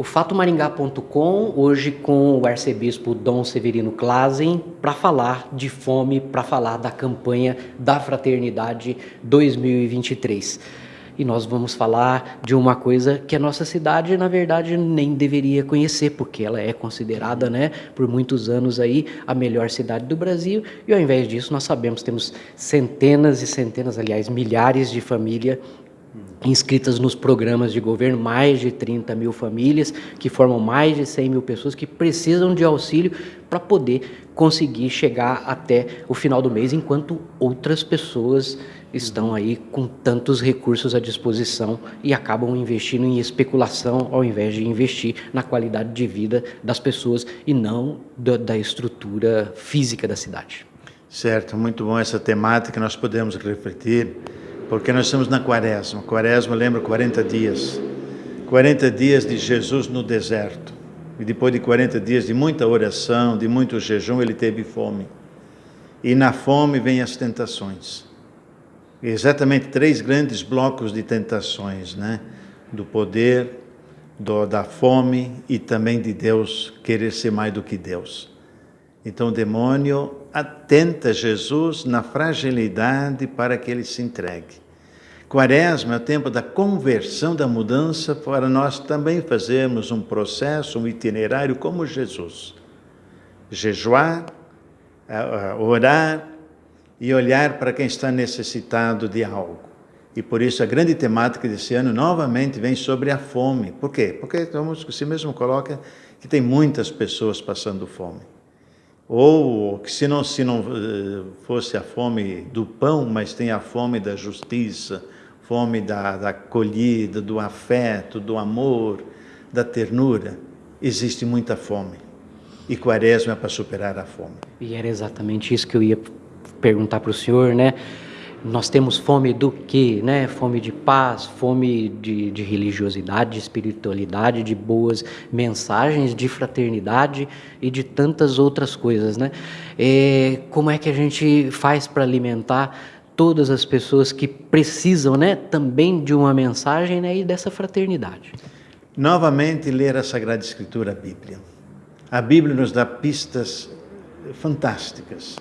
O fatomaringá.com, hoje com o arcebispo Dom Severino Klazen, para falar de fome, para falar da campanha da Fraternidade 2023. E nós vamos falar de uma coisa que a nossa cidade, na verdade, nem deveria conhecer, porque ela é considerada, né, por muitos anos aí, a melhor cidade do Brasil. E ao invés disso, nós sabemos, temos centenas e centenas, aliás, milhares de famílias inscritas nos programas de governo, mais de 30 mil famílias, que formam mais de 100 mil pessoas que precisam de auxílio para poder conseguir chegar até o final do mês, enquanto outras pessoas estão aí com tantos recursos à disposição e acabam investindo em especulação ao invés de investir na qualidade de vida das pessoas e não da, da estrutura física da cidade. Certo, muito bom essa temática, nós podemos refletir porque nós estamos na quaresma. Quaresma lembra 40 dias. 40 dias de Jesus no deserto. E depois de 40 dias de muita oração, de muito jejum, ele teve fome. E na fome vem as tentações. Exatamente três grandes blocos de tentações, né? Do poder, do, da fome e também de Deus querer ser mais do que Deus. Então o demônio atenta Jesus na fragilidade para que ele se entregue. Quaresma é o tempo da conversão, da mudança, para nós também fazermos um processo, um itinerário como Jesus. Jejuar, orar e olhar para quem está necessitado de algo. E por isso a grande temática desse ano novamente vem sobre a fome. Por quê? Porque, como você mesmo coloca, que tem muitas pessoas passando fome ou que se não, se não eh, fosse a fome do pão, mas tem a fome da justiça, fome da, da acolhida, do afeto, do amor, da ternura, existe muita fome. E quaresma é para superar a fome. E era exatamente isso que eu ia perguntar para o senhor, né? Nós temos fome do quê? Né? Fome de paz, fome de, de, religiosidade, de espiritualidade, de boas mensagens, de fraternidade e de tantas outras coisas. Né? É, como é que a gente faz para alimentar todas as pessoas que precisam né, também de uma mensagem né, e dessa fraternidade? Novamente, ler a Sagrada Escritura, a Bíblia. A Bíblia nos dá pistas fantásticas.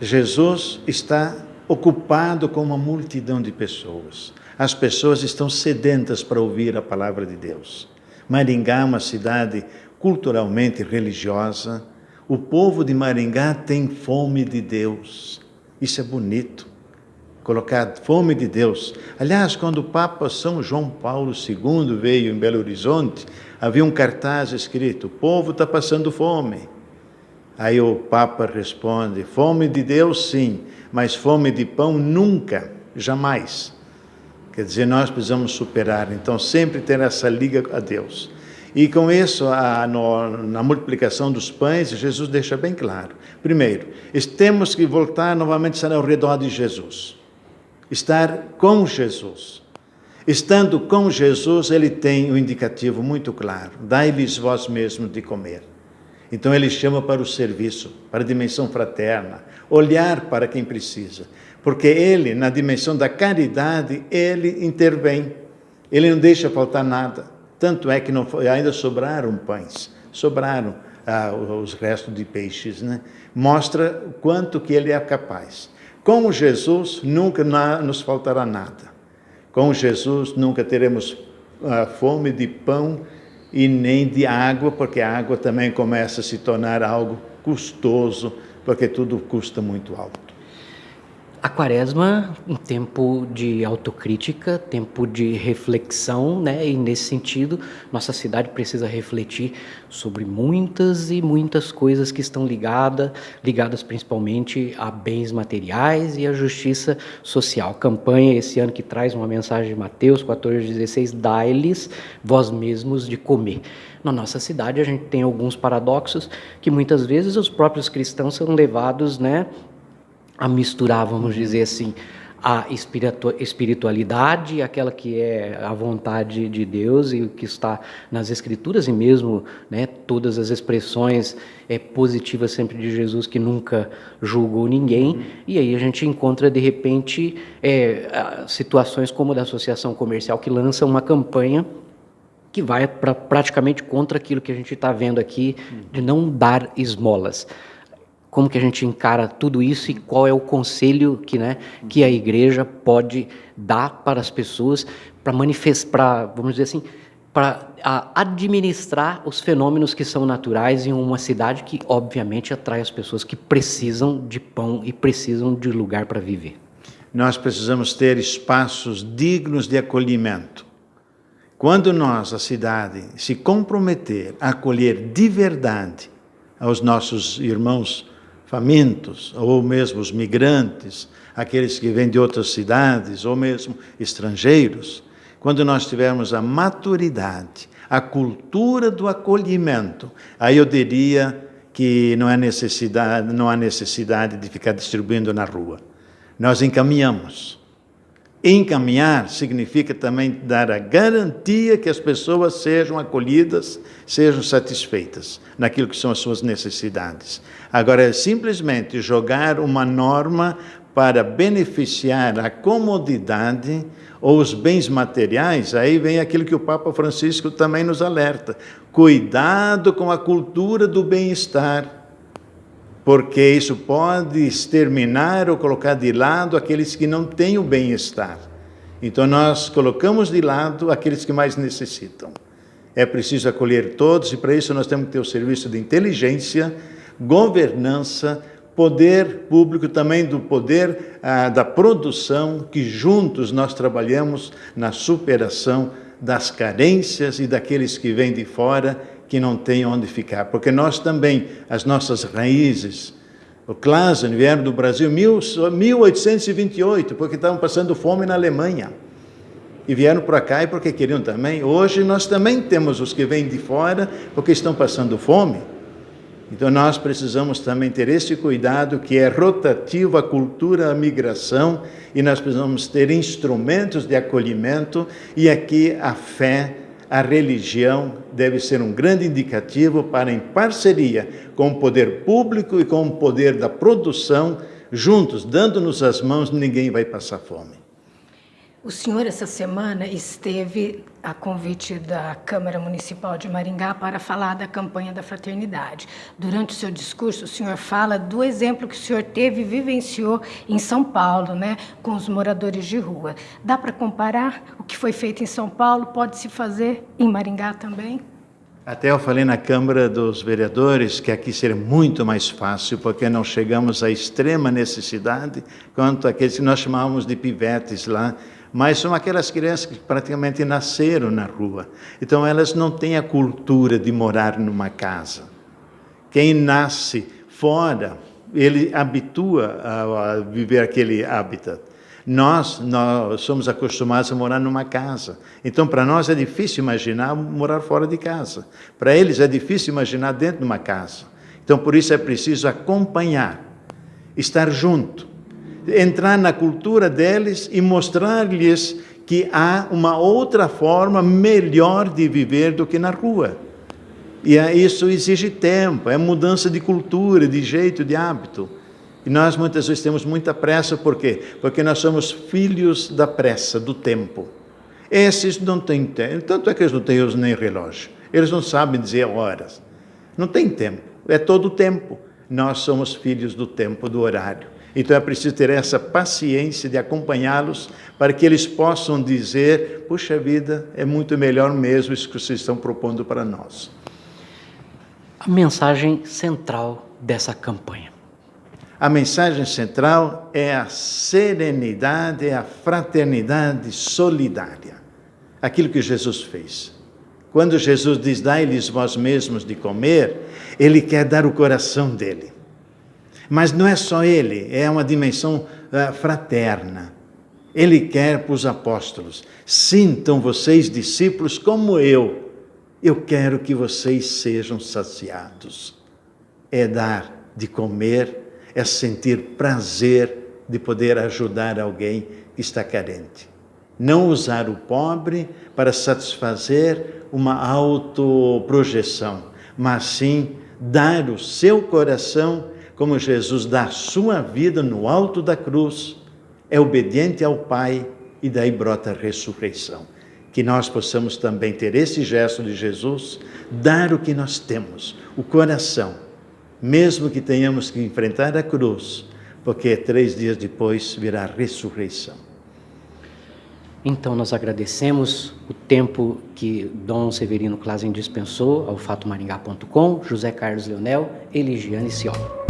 Jesus está ocupado com uma multidão de pessoas. As pessoas estão sedentas para ouvir a palavra de Deus. Maringá é uma cidade culturalmente religiosa. O povo de Maringá tem fome de Deus. Isso é bonito. Colocar fome de Deus. Aliás, quando o Papa São João Paulo II veio em Belo Horizonte, havia um cartaz escrito: O povo está passando fome. Aí o Papa responde: Fome de Deus, sim, mas fome de pão nunca, jamais. Quer dizer, nós precisamos superar, então sempre ter essa liga a Deus. E com isso, a, no, na multiplicação dos pães, Jesus deixa bem claro. Primeiro, temos que voltar novamente ao redor de Jesus. Estar com Jesus. Estando com Jesus, ele tem um indicativo muito claro. Dai-lhes vós mesmo de comer. Então ele chama para o serviço, para a dimensão fraterna, olhar para quem precisa. Porque ele, na dimensão da caridade, ele intervém. Ele não deixa faltar nada. Tanto é que não ainda sobraram pães, sobraram ah, os restos de peixes. Né? Mostra o quanto que ele é capaz. Com Jesus nunca nos faltará nada. Com Jesus nunca teremos ah, fome de pão e nem de água, porque a água também começa a se tornar algo custoso, porque tudo custa muito alto. A quaresma, um tempo de autocrítica, tempo de reflexão, né? E nesse sentido, nossa cidade precisa refletir sobre muitas e muitas coisas que estão ligadas, ligadas principalmente a bens materiais e a justiça social. Campanha esse ano que traz uma mensagem de Mateus 14:16, dai-lhes vós mesmos de comer. Na nossa cidade a gente tem alguns paradoxos que muitas vezes os próprios cristãos são levados, né, a misturar, vamos dizer assim, a espiritualidade, aquela que é a vontade de Deus e o que está nas Escrituras e mesmo né, todas as expressões é, positivas sempre de Jesus que nunca julgou ninguém. Uhum. E aí a gente encontra de repente é, situações como a da Associação Comercial que lança uma campanha que vai pra, praticamente contra aquilo que a gente está vendo aqui, de não dar esmolas. Como que a gente encara tudo isso e qual é o conselho que, né, que a igreja pode dar para as pessoas para manifestar, vamos dizer assim, para administrar os fenômenos que são naturais em uma cidade que, obviamente, atrai as pessoas que precisam de pão e precisam de lugar para viver. Nós precisamos ter espaços dignos de acolhimento. Quando nós, a cidade, se comprometer a acolher de verdade aos nossos irmãos famintos, ou mesmo os migrantes, aqueles que vêm de outras cidades, ou mesmo estrangeiros, quando nós tivermos a maturidade, a cultura do acolhimento, aí eu diria que não há necessidade, não há necessidade de ficar distribuindo na rua. Nós encaminhamos. Encaminhar significa também dar a garantia que as pessoas sejam acolhidas, sejam satisfeitas naquilo que são as suas necessidades. Agora, é simplesmente jogar uma norma para beneficiar a comodidade ou os bens materiais, aí vem aquilo que o Papa Francisco também nos alerta: cuidado com a cultura do bem-estar, porque isso pode exterminar ou colocar de lado aqueles que não têm o bem-estar. Então nós colocamos de lado aqueles que mais necessitam. É preciso acolher todos e para isso nós temos que ter o serviço de inteligência, governança, poder público, também do poder ah, da produção, que juntos nós trabalhamos na superação das carências e daqueles que vêm de fora que não têm onde ficar. Porque nós também, as nossas raízes, o Klasen vieram do Brasil em 1828, porque estavam passando fome na Alemanha. E vieram para cá e porque queriam também. Hoje nós também temos os que vêm de fora porque estão passando fome. Então nós precisamos também ter esse cuidado que é rotativo a cultura, a migração, e nós precisamos ter instrumentos de acolhimento, e aqui a fé, a religião deve ser um grande indicativo para, em parceria com o poder público e com o poder da produção, juntos, dando-nos as mãos, ninguém vai passar fome. O senhor, essa semana, esteve a convite da Câmara Municipal de Maringá para falar da campanha da fraternidade. Durante o seu discurso, o senhor fala do exemplo que o senhor teve e vivenciou em São Paulo, né, com os moradores de rua. Dá para comparar o que foi feito em São Paulo? Pode se fazer em Maringá também? Até eu falei na Câmara dos Vereadores que aqui seria muito mais fácil, porque não chegamos à extrema necessidade, quanto aqueles que nós chamávamos de pivetes lá, mas são aquelas crianças que praticamente nasceram na rua. Então elas não têm a cultura de morar numa casa. Quem nasce fora, ele habitua a, viver aquele habitat. Nós, nós somos acostumados a morar numa casa. Então, para nós é difícil imaginar morar fora de casa. Para eles é difícil imaginar dentro de uma casa. Então, por isso é preciso acompanhar, estar junto entrar na cultura deles e mostrar-lhes que há uma outra forma melhor de viver do que na rua. E isso exige tempo, é mudança de cultura, de jeito, de hábito. E nós muitas vezes temos muita pressa, por quê? Porque nós somos filhos da pressa, do tempo. Esses não têm tempo, tanto é que eles não têm nem relógio, eles não sabem dizer horas. Não tem tempo, é todo o tempo. Nós somos filhos do tempo, do horário. Então é preciso ter essa paciência de acompanhá-los para que eles possam dizer: puxa vida, é muito melhor mesmo isso que vocês estão propondo para nós. A mensagem central dessa campanha. A mensagem central é a serenidade, é a fraternidade solidária. Aquilo que Jesus fez. Quando Jesus diz, dai-lhes vós mesmos de comer, ele quer dar o coração dele. Mas não é só ele, é uma dimensão uh, fraterna. Ele quer para os apóstolos: sintam vocês, discípulos, como eu. Eu quero que vocês sejam saciados. É dar de comer, é sentir prazer de poder ajudar alguém que está carente. Não usar o pobre para satisfazer uma autoprojeção, mas sim dar o seu coração como Jesus dá sua vida no alto da cruz, é obediente ao Pai e daí brota a ressurreição. Que nós possamos também ter esse gesto de Jesus, dar o que nós temos, o coração, mesmo que tenhamos que enfrentar a cruz, porque três dias depois virá a ressurreição. Então, nós agradecemos o tempo que Dom Severino Clasen dispensou ao fatomaringá.com, José Carlos Leonel, Eligiane Ciola.